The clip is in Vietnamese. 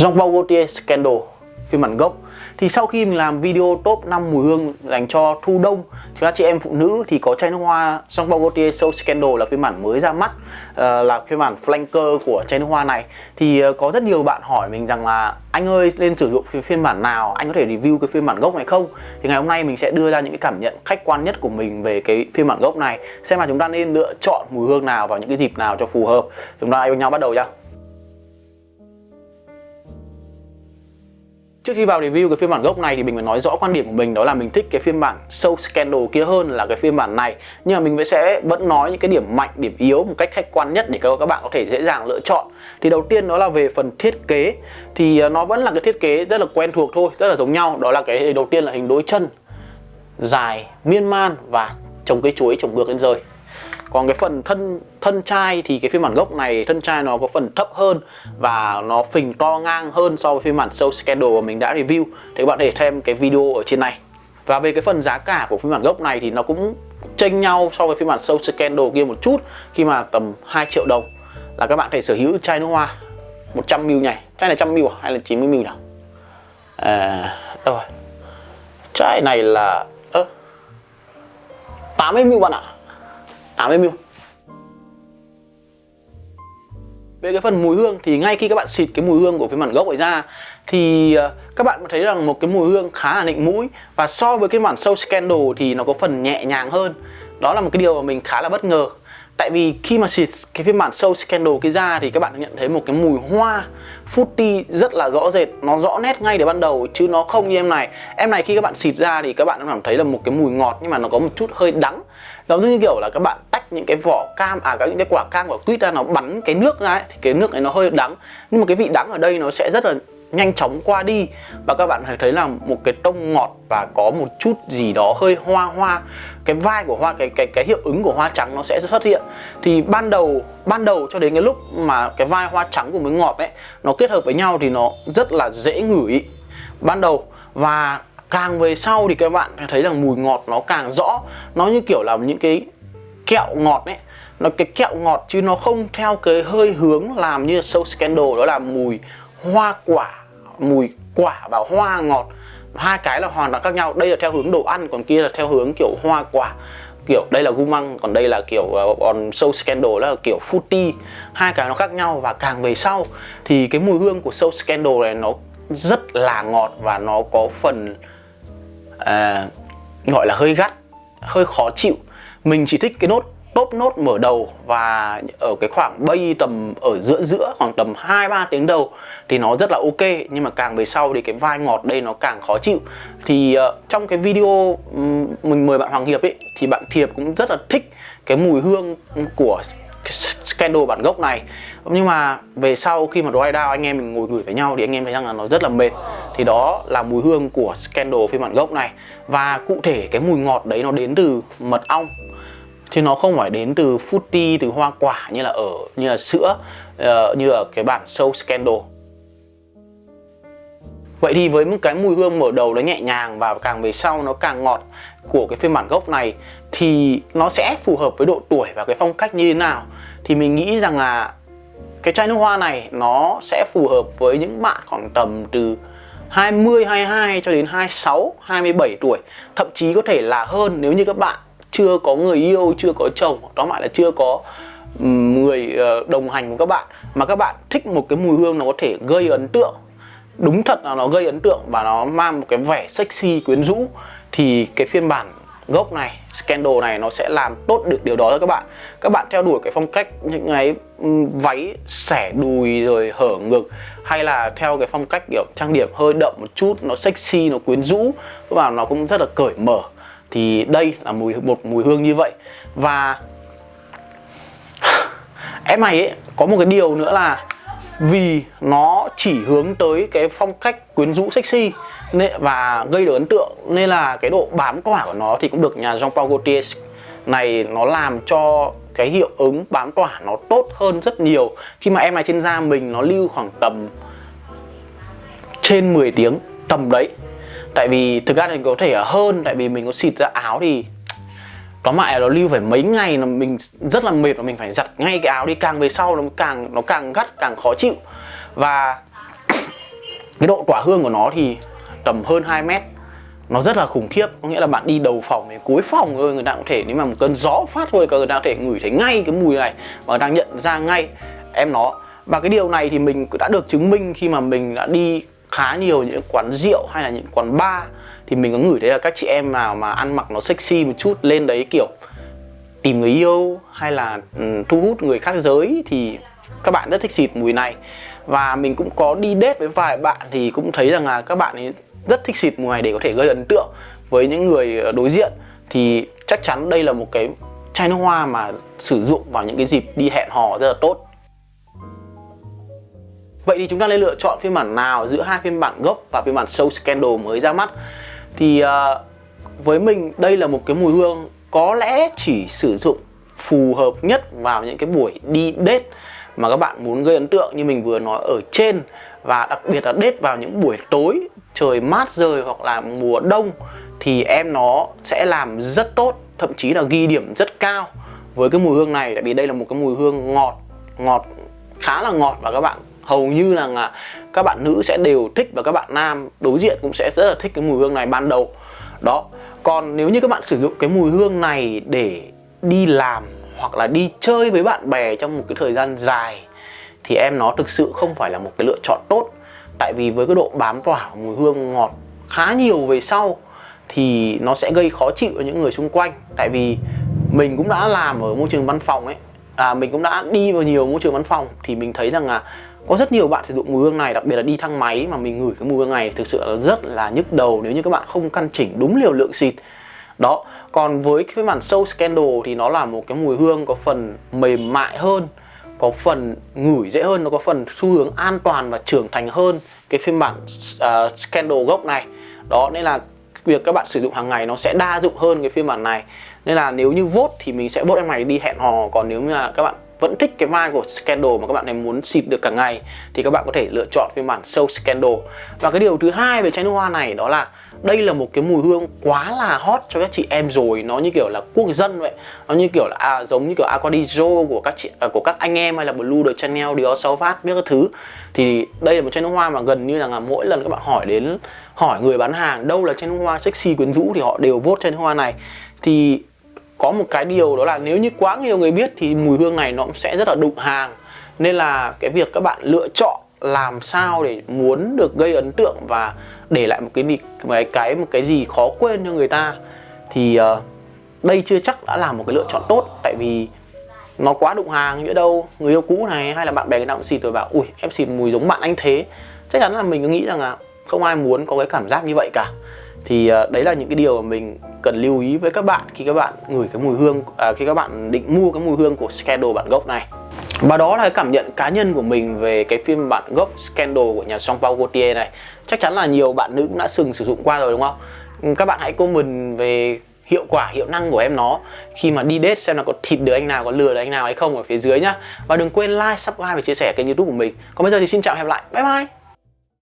Jean-Paul Gaultier Scandal. Phiên bản gốc. Thì sau khi mình làm video top 5 mùi hương dành cho thu đông thì các chị em phụ nữ thì có chai nước hoa Jean-Paul Gaultier Soul Scandal là phiên bản mới ra mắt uh, là phiên bản flanker của chai nước hoa này. Thì uh, có rất nhiều bạn hỏi mình rằng là anh ơi nên sử dụng phiên bản nào? Anh có thể review cái phiên bản gốc này không? Thì ngày hôm nay mình sẽ đưa ra những cái cảm nhận khách quan nhất của mình về cái phiên bản gốc này. Xem là chúng ta nên lựa chọn mùi hương nào vào những cái dịp nào cho phù hợp. Chúng ta với nhau bắt đầu nhá. Trước khi vào review cái phiên bản gốc này thì mình phải nói rõ quan điểm của mình đó là mình thích cái phiên bản Soul Scandal kia hơn là cái phiên bản này. Nhưng mà mình vẫn sẽ vẫn nói những cái điểm mạnh, điểm yếu một cách khách quan nhất để các bạn có thể dễ dàng lựa chọn. Thì đầu tiên đó là về phần thiết kế. Thì à, nó vẫn là cái thiết kế rất là quen thuộc thôi, rất là giống nhau. Đó là cái đầu tiên là hình đối chân dài, miên man và trồng cây chuối trồng ngược lên rơi còn cái phần thân thân chai thì cái phiên bản gốc này thân chai nó có phần thấp hơn và nó phình to ngang hơn so với phiên bản Soul Scandal mà mình đã review. Thì các bạn có thể thêm cái video ở trên này. Và về cái phần giá cả của phiên bản gốc này thì nó cũng chênh nhau so với phiên bản Soul Scandal kia một chút khi mà tầm 2 triệu đồng. Là các bạn có thể sở hữu chai nước hoa 100ml này chai này 100ml à? hay là 90ml nào à, đâu rồi? Chai này là ơ 80ml bạn ạ. 80ml Về cái phần mùi hương thì ngay khi các bạn xịt cái mùi hương của phiên bản gốc ấy ra thì ờ, các bạn thấy rằng một cái mùi hương khá là nịnh mũi và so với cái bản sâu Scandal thì nó có phần nhẹ nhàng hơn. Đó là một cái điều mà mình khá là bất ngờ. Tại vì khi mà xịt cái phiên bản sâu Scandal cái ra thì các bạn nhận thấy một cái mùi hoa footy rất là rõ rệt nó rõ nét ngay từ ban đầu chứ nó không như em này. Em này khi các bạn xịt ra thì các bạn cảm thấy là một cái mùi ngọt nhưng mà nó có một chút hơi đắng. Giống như kiểu là các bạn tách những cái vỏ cam à các những cái quả cam quả quýt ra nó bắn cái nước ra ấy, thì cái nước này nó hơi đắng. Nhưng mà cái vị đắng ở đây nó sẽ rất là nhanh chóng qua đi. Và các bạn thấy là một cái tông ngọt và có một chút gì đó hơi hoa hoa. Cái vai của hoa, cái cái cái hiệu ứng của hoa trắng nó sẽ xuất hiện. Thì ban đầu ban đầu cho đến cái lúc mà cái vai hoa trắng cùng với ngọt ấy, nó kết hợp với nhau thì nó rất là dễ ngửi. Ban đầu và càng về sau thì các bạn thấy rằng mùi ngọt nó càng rõ. Nó như kiểu là những cái kẹo ngọt ấy. Nó, cái kẹo ngọt chứ nó không theo cái hơi hướng làm như sâu Scandal, đó là mùi hoa quả mùi quả và hoa ngọt. Hai cái là hoàn toàn khác nhau. Đây là theo hướng đồ ăn còn kia là theo hướng kiểu hoa quả. Kiểu đây là gu măng còn đây là kiểu ờ, còn Soul Scandal là kiểu fruity. Hai cái nó khác nhau và càng về sau thì cái mùi hương của Soul Scandal này nó rất là ngọt và nó có phần à, gọi là hơi gắt hơi khó chịu. Mình chỉ thích cái nốt top nốt mở đầu và ở cái khoảng bay tầm ở giữa giữa khoảng tầm 2-3 tiếng đầu thì nó rất là ok. Nhưng mà càng về sau thì cái vai ngọt đây nó càng khó chịu. Thì uh, trong cái video mình mời bạn Hoàng Hiệp ấy thì bạn Thiệp cũng rất là thích cái mùi hương của Scandal bản gốc này. Nhưng mà về sau khi mà dry down anh em mình ngồi gửi với nhau thì anh em thấy rằng là nó rất là mệt. Thì đó là mùi hương của Scandal phiên bản gốc này. Và cụ thể cái mùi ngọt đấy nó đến từ mật ong chứ nó không phải đến từ fruity từ hoa quả như là ở như là sữa uh, như ở cái bản show Scandal. Vậy thì với một cái mùi hương mở đầu nó nhẹ nhàng và càng về sau nó càng ngọt của cái phiên bản gốc này thì nó sẽ phù hợp với độ tuổi và cái phong cách như thế nào? Thì mình nghĩ rằng là cái chai nước hoa này nó sẽ phù hợp với những bạn khoảng tầm từ 20, 22 cho đến 26, 27 tuổi. Thậm chí có thể là hơn nếu như các bạn chưa có người yêu, chưa có chồng Đó lại là chưa có người ờ, đồng hành của các bạn Mà các bạn thích một cái mùi hương nó có thể gây ấn tượng. Đúng thật là nó gây ấn tượng và nó mang một cái vẻ sexy quyến rũ. Thì cái phiên bản gốc này Scandal này nó sẽ làm tốt được điều đó cho các bạn. Các bạn theo đuổi cái phong cách những cái váy xẻ đùi rồi hở ngực hay là theo cái phong cách kiểu trang điểm hơi đậm một chút nó sexy nó quyến rũ và nó cũng rất là cởi mở thì đây là mùi, một mùi hương như vậy. Và em này ấy, có một cái điều nữa là vì nó chỉ hướng tới cái phong cách quyến rũ sexy và gây được ấn tượng, nên là cái độ bám tỏa của nó thì cũng được nhà Jean Paul Gaultier này nó làm cho cái hiệu ứng bám tỏa nó tốt hơn rất nhiều. Khi mà em này trên da mình nó lưu khoảng tầm trên 10 tiếng, tầm đấy tại vì thực ra thì có thể hơn, tại vì mình có xịt ra áo thì tóm lại nó lưu phải mấy ngày là mình rất là mệt và mình phải giặt ngay cái áo đi, càng về sau nó càng nó càng gắt, càng khó chịu. Và cái độ tỏa hương của nó thì tầm hơn 2 mét. Nó rất là khủng khiếp, có nghĩa là bạn đi đầu phòng đến cuối phòng thôi, người ta cũng thể, nếu mà một cơn gió phát thôi người ta có thể ngửi thấy ngay cái mùi này và đang nhận ra ngay em nó. Và cái điều này thì mình đã được chứng minh khi mà mình đã đi khá nhiều những quán rượu hay là những quán bar thì mình có ngửi thấy là các chị em nào mà ăn mặc nó sexy một chút lên đấy kiểu tìm người yêu hay là um, thu hút người khác giới thì các bạn rất thích xịt mùi này. Và mình cũng có đi date với vài bạn thì cũng thấy rằng là các bạn ấy rất thích xịt mùi này để có thể gây ấn tượng với những người ờ, đối diện. Thì chắc chắn đây là một cái chai nước hoa mà sử dụng vào những cái dịp đi hẹn hò rất là tốt. Vậy thì chúng ta nên lựa chọn phiên bản nào giữa hai phiên bản gốc và phiên bản Soul Scandal mới ra mắt? Thì uh, với mình đây là một cái mùi hương có lẽ chỉ sử dụng phù hợp nhất vào những cái buổi đi date mà các bạn muốn gây ấn tượng như mình vừa nói ở trên và đặc biệt là date vào những buổi tối trời mát rời hoặc là mùa đông thì em nó sẽ làm rất tốt thậm chí là ghi điểm rất cao với cái mùi hương này. Tại vì đây là một cái mùi hương ngọt ngọt khá là ngọt và các bạn hầu như là các bạn nữ sẽ đều thích và các bạn nam đối diện cũng sẽ rất là thích cái mùi hương này ban đầu. Đó còn nếu như các bạn sử dụng cái mùi hương này để đi làm hoặc là đi chơi với bạn bè trong một cái thời gian dài thì em nó thực sự không phải là một cái lựa chọn tốt. Tại vì với cái độ bám tỏa mùi hương ngọt khá nhiều về sau thì nó sẽ gây khó chịu cho những người xung quanh. Tại vì mình cũng đã làm ở môi trường văn phòng ấy à, mình cũng đã đi vào nhiều môi trường văn phòng thì mình thấy rằng là có rất nhiều bạn sử dụng mùi hương này đặc biệt là đi thang máy mà mình ngửi cái mùi hương này thực sự là rất là nhức đầu nếu như các bạn không căn chỉnh đúng liều lượng xịt. Đó còn với cái bản sâu Scandal thì nó là một cái mùi hương có phần mềm mại hơn có phần ngửi dễ hơn nó có phần xu hướng an toàn và trưởng thành hơn cái phiên bản uh, Scandal gốc này. Đó nên là việc các bạn sử dụng hàng ngày nó sẽ đa dụng hơn cái phiên bản này. Nên là nếu như vốt thì mình sẽ vốt em này đi hẹn hò còn nếu như là các bạn vẫn thích cái mai của Scandal mà các bạn này muốn xịt được cả ngày thì các bạn có thể lựa chọn phiên bản Soul Scandal. Và cái điều thứ hai về chai nước hoa này đó là đây là một cái mùi hương quá là hot cho các chị em rồi nó như kiểu là quốc dân vậy. Nó như kiểu là à, giống như kiểu Aquadizo của các chị à, của các anh em hay là Blue de Chanel Dior Sauvage biết các thứ. Thì đây là một chai nước hoa mà gần như là, là mỗi lần các bạn hỏi đến hỏi người bán hàng đâu là chai nước hoa sexy quyến rũ thì họ đều vote chai nước hoa này. Thì có một cái điều đó là nếu như quá nhiều người biết thì mùi hương này nó cũng sẽ rất là đụng hàng. Nên là cái việc các bạn lựa chọn làm sao để muốn được gây ấn tượng và để lại một cái cái cái một cái gì khó quên cho người ta thì uh, đây chưa chắc đã là một cái lựa chọn tốt. Tại vì nó quá đụng hàng nhỡ đâu người yêu cũ này hay là bạn bè người nào cũng xịt rồi bảo ui em xịt mùi giống bạn anh thế. Chắc chắn là mình cứ nghĩ rằng là không ai muốn có cái cảm giác như vậy cả thì ờ, đấy là những cái điều mà mình cần lưu ý với các bạn khi các bạn ngửi cái mùi hương à, khi các bạn định mua cái mùi hương của Scandal bản gốc này. Và đó là cái cảm nhận cá nhân của mình về cái phiên bản gốc Scandal của nhà Jean Paul Gaultier này. Chắc chắn là nhiều bạn nữ cũng đã từng sử dụng qua rồi đúng không? Ừ, các bạn hãy comment về hiệu quả hiệu năng của em nó khi mà đi date xem là có thịt được anh nào có lừa được anh nào hay không ở phía dưới nhá. Và đừng quên like subscribe và chia sẻ kênh youtube của mình. Còn bây giờ thì xin chào và hẹn lại. Bye bye!